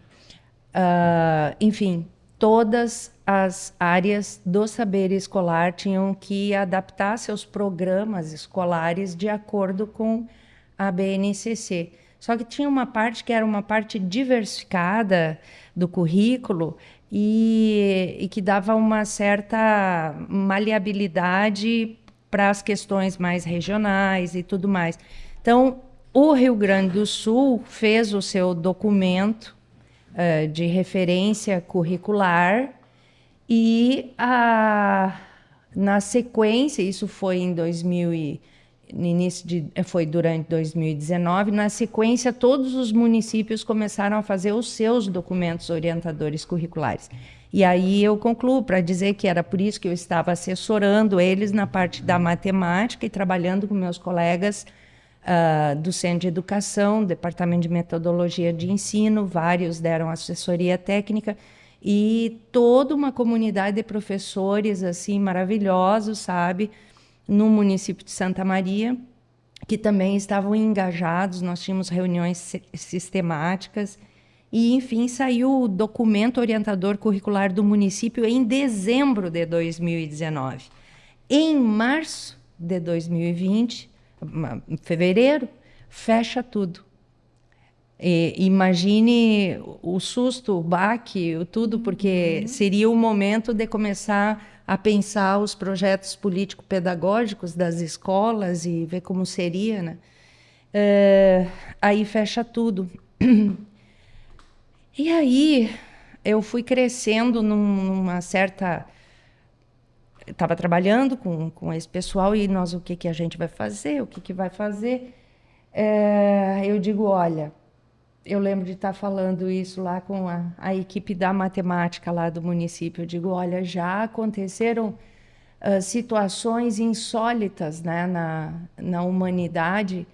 uh, enfim, todas as áreas do saber escolar tinham que adaptar seus programas escolares de acordo com a BNCC. Só que tinha uma parte que era uma parte diversificada do currículo e, e que dava uma certa maleabilidade para as questões mais regionais e tudo mais. Então, o Rio Grande do Sul fez o seu documento uh, de referência curricular e na sequência, isso foi em 2000 e, no início de, foi durante 2019, na sequência todos os municípios começaram a fazer os seus documentos orientadores curriculares. E aí eu concluo para dizer que era por isso que eu estava assessorando eles na parte da matemática e trabalhando com meus colegas uh, do Centro de Educação, Departamento de Metodologia de Ensino, vários deram assessoria técnica e toda uma comunidade de professores assim maravilhosos, sabe, no município de Santa Maria, que também estavam engajados. Nós tínhamos reuniões sistemáticas e, enfim, saiu o documento orientador curricular do município em dezembro de 2019. Em março de 2020, fevereiro, fecha tudo. E, imagine o susto, o baque, o tudo, porque uhum. seria o momento de começar a pensar os projetos político-pedagógicos das escolas e ver como seria, né? É, aí fecha tudo. (clears throat) E aí eu fui crescendo numa certa estava trabalhando com, com esse pessoal e nós o que, que a gente vai fazer, o que, que vai fazer. É, eu digo, olha, eu lembro de estar falando isso lá com a, a, equipe da matemática lá do município. Eu digo, olha, já aconteceram uh, situações insólitas né, na, na humanidade.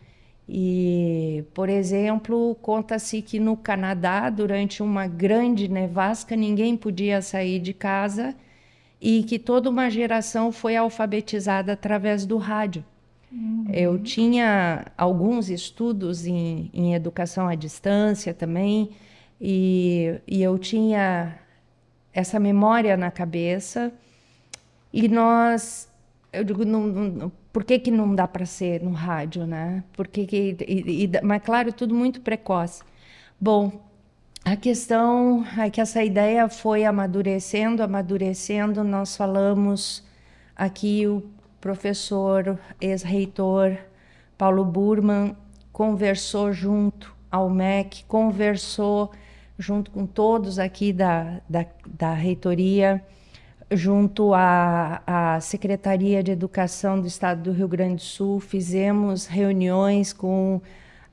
E, por exemplo, conta-se que no Canadá, durante uma grande nevasca, ninguém podia sair de casa e que toda uma geração foi alfabetizada através do rádio. Uhum. Eu tinha alguns estudos em, em, educação à distância também, e, e eu tinha essa memória na cabeça. E nós, eu digo, não, não, por que, que não dá para ser no rádio, né? Porque que, e, e, mas claro, tudo muito precoce. Bom, a questão é que essa ideia foi amadurecendo, amadurecendo. Nós falamos aqui, o professor, ex-reitor Paulo Burman conversou junto ao MEC, conversou junto com todos aqui da, da, da reitoria, junto à, à Secretaria de Educação do Estado do Rio Grande do Sul, fizemos reuniões com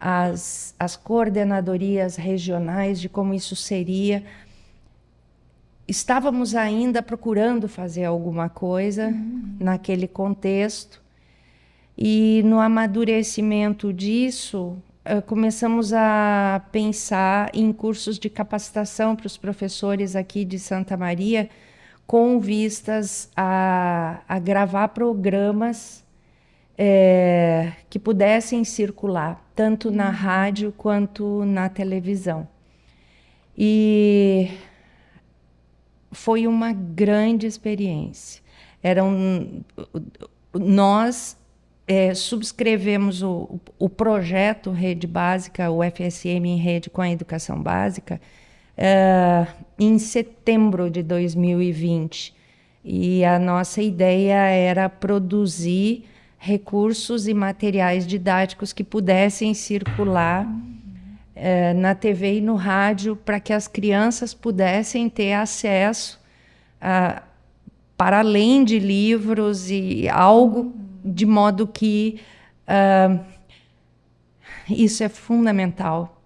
as, as coordenadorias regionais de como isso seria. Estávamos ainda procurando fazer alguma coisa uhum. naquele contexto, e no amadurecimento disso, eh, começamos a pensar em cursos de capacitação para os professores aqui de Santa Maria, com vistas a, a gravar programas é, que pudessem circular, tanto na rádio quanto na televisão. E foi uma grande experiência. Eram nós é, subscrevemos o, o projeto Rede Básica, o FSM em Rede com a Educação Básica, é, em setembro de 2020. E a nossa ideia era produzir recursos e materiais didáticos que pudessem circular é, na TV e no rádio para que as crianças pudessem ter acesso a, para além de livros e algo de modo que uh, isso é fundamental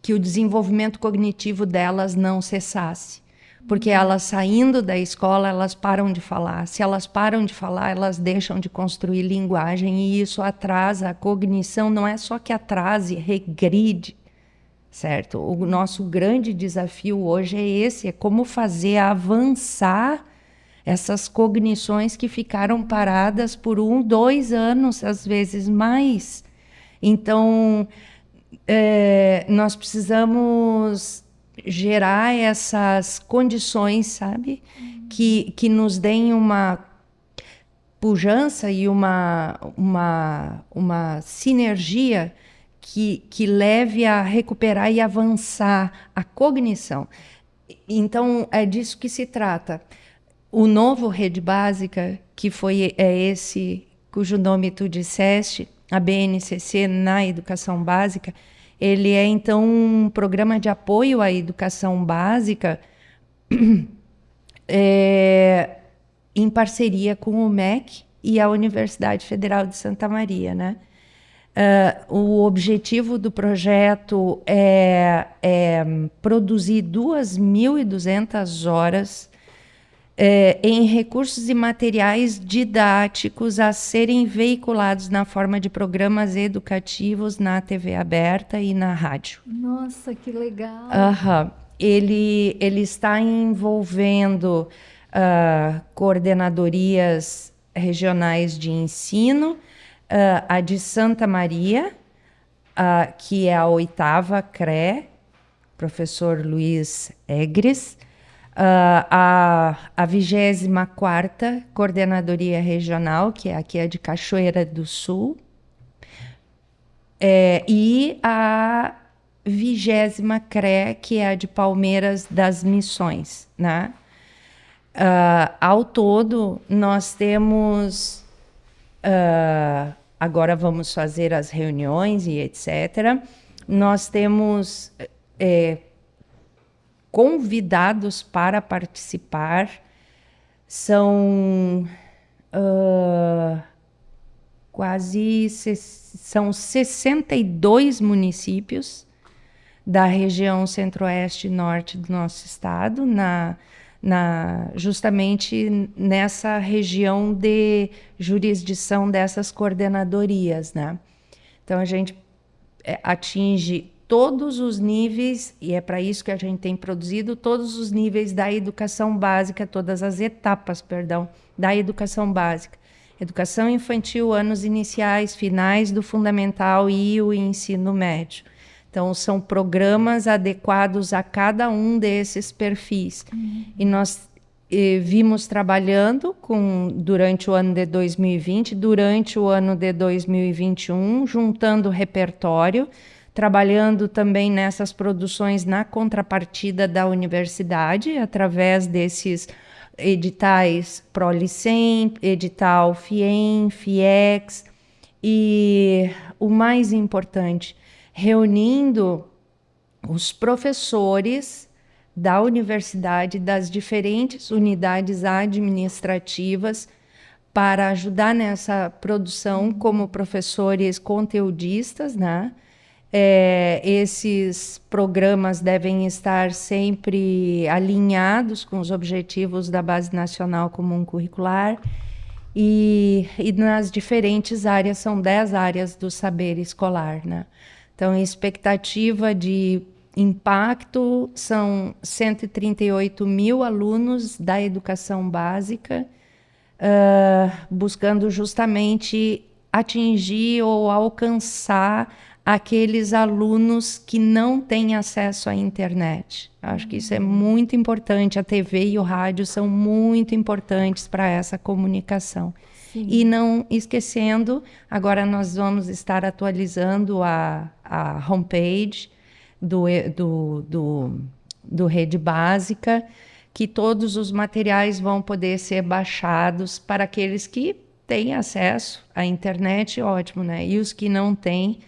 que o desenvolvimento cognitivo delas não cessasse porque elas saindo da escola, elas param de falar. Se elas param de falar, elas deixam de construir linguagem e isso atrasa a cognição, não é só que atrase, regride, certo? O nosso grande desafio hoje é esse, é como fazer avançar essas cognições que ficaram paradas por um, dois anos, às vezes mais. Então, é, nós precisamos gerar essas condições, sabe? Uhum. Que, que nos deem uma pujança e uma, uma, uma sinergia que, que leve a recuperar e avançar a cognição. Então, é disso que se trata. O novo Rede Básica, que foi é esse cujo nome tu disseste, a BNCC na educação básica, ele é, então, um programa de apoio à educação básica é, (clears throat) em parceria com o MEC e a Universidade Federal de Santa Maria, né? Uh, o objetivo do projeto é, é produzir 2.200 horas é, em recursos e materiais didáticos a serem veiculados na forma de programas educativos na TV aberta e na rádio. Nossa, que legal! Uhum. Ele, ele está envolvendo uh, coordenadorias regionais de ensino, uh, a de Santa Maria, uh, que é a oitava CRE, professor Luiz Egres, a, a 24 Coordenadoria Regional, que é aqui a de Cachoeira do Sul, é, e a vigésima CRE, que é a de Palmeiras das Missões, né? Uh, ao todo, nós temos. Uh, agora vamos fazer as reuniões e etc. Nós temos é, convidados para participar. São uh, quase são 62 municípios da região centro-oeste e norte do nosso estado, na na, justamente nessa região de jurisdição dessas coordenadorias, né? Então a gente é, atinge todos os níveis e é para isso que a gente tem produzido todos os níveis da educação básica, todas as etapas, perdão, da educação básica. Educação infantil, anos iniciais, finais do fundamental e o ensino médio. Então, são programas adequados a cada um desses perfis. Uhum. E nós eh, vimos trabalhando com, durante o ano de 2020, durante o ano de 2021, juntando repertório, trabalhando também nessas produções na contrapartida da universidade, através desses editais Prolicem, edital FIEM, FIEX, e o mais importante, reunindo os professores da universidade, das diferentes unidades administrativas, para ajudar nessa produção como professores conteudistas, né? É, esses programas devem estar sempre alinhados com os objetivos da Base Nacional Comum Curricular e, e nas diferentes áreas, são 10 áreas do saber escolar, né? Então, expectativa de impacto são 138 mil alunos da educação básica, uh, buscando justamente atingir ou alcançar aqueles alunos que não têm acesso à internet. Acho que isso é muito importante. A TV e o rádio são muito importantes para essa comunicação. Sim. E não esquecendo, agora nós vamos estar atualizando a, a homepage do, do, do, do Rede Básica, que todos os materiais vão poder ser baixados para aqueles que têm acesso à internet, ótimo, né? E os que não têm,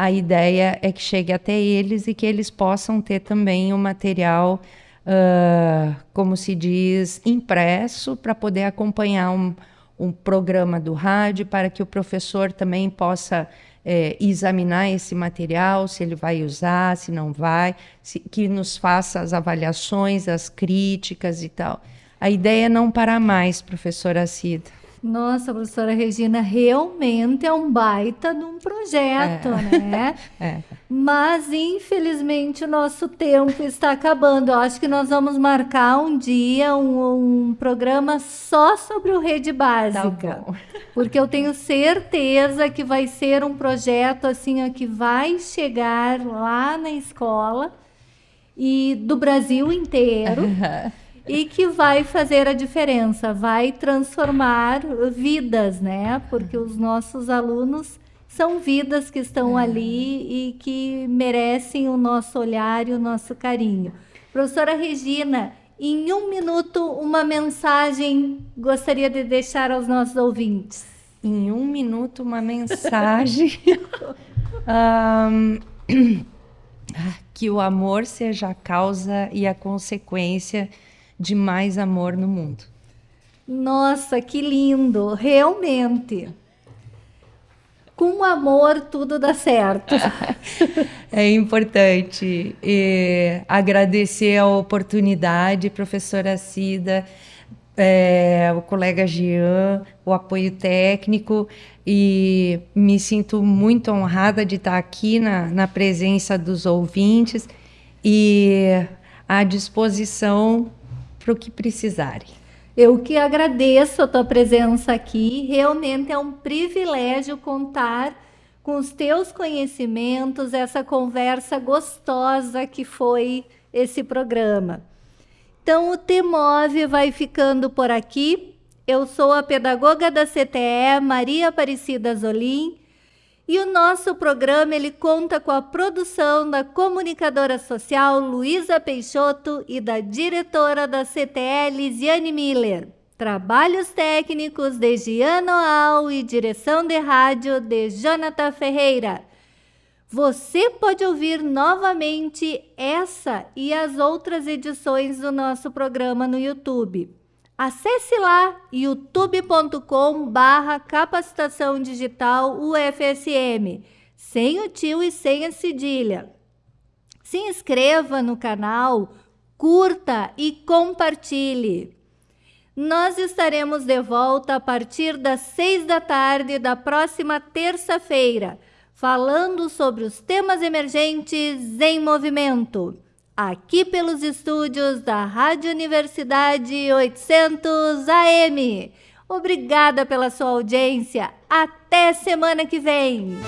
a ideia é que chegue até eles e que eles possam ter também o material, uh, como se diz, impresso para poder acompanhar um, um programa do rádio para que o professor também possa é, examinar esse material, se ele vai usar, se não vai, se, que nos faça as avaliações, as críticas e tal. A ideia é não parar mais, professora Cida. Nossa, professora Regina, realmente é um baita de um projeto, é. né? (laughs) É. Mas, infelizmente, o nosso tempo está acabando. Eu acho que nós vamos marcar um dia um, um programa só sobre o Rede Básica. Tá. Porque eu tenho certeza que vai ser um projeto assim que vai chegar lá na escola e do Brasil inteiro e que vai fazer a diferença, vai transformar vidas, né? Porque os nossos alunos são vidas que estão é. ali e que merecem o nosso olhar e o nosso carinho. Professora Regina, em um minuto, uma mensagem gostaria de deixar aos nossos ouvintes. Em um minuto, uma mensagem. (laughs) um, (clears throat) que o amor seja a causa e a consequência de mais amor no mundo. Nossa, que lindo! Realmente. Com amor tudo dá certo. (laughs) é importante e agradecer a oportunidade, professora Cida. é, o colega Jean, o apoio técnico, e me sinto muito honrada de estar aqui na, na presença dos ouvintes e à disposição para o que precisarem. Eu que agradeço a tua presença aqui. Realmente é um privilégio contar com os teus conhecimentos, essa conversa gostosa que foi esse programa. Então, o Temove vai ficando por aqui. Eu sou a pedagoga da CTE, Maria Aparecida Zolim, e o nosso programa ele conta com a produção da comunicadora social Luísa Peixoto e da diretora da CTE, Lisiane Miller. Trabalhos técnicos de Giano Al e direção de rádio de Jonathan Ferreira. Você pode ouvir novamente essa e as outras edições do nosso programa no YouTube. Acesse lá youtube.com barra capacitação digital UFSM, sem o tio e sem a cedilha. Se inscreva no canal, curta e compartilhe. Nós estaremos de volta a partir das seis da tarde da próxima terça-feira, falando sobre os temas emergentes em movimento aqui pelos estúdios da Rádio Universidade 800 AM. Obrigada pela sua audiência. Até semana que vem.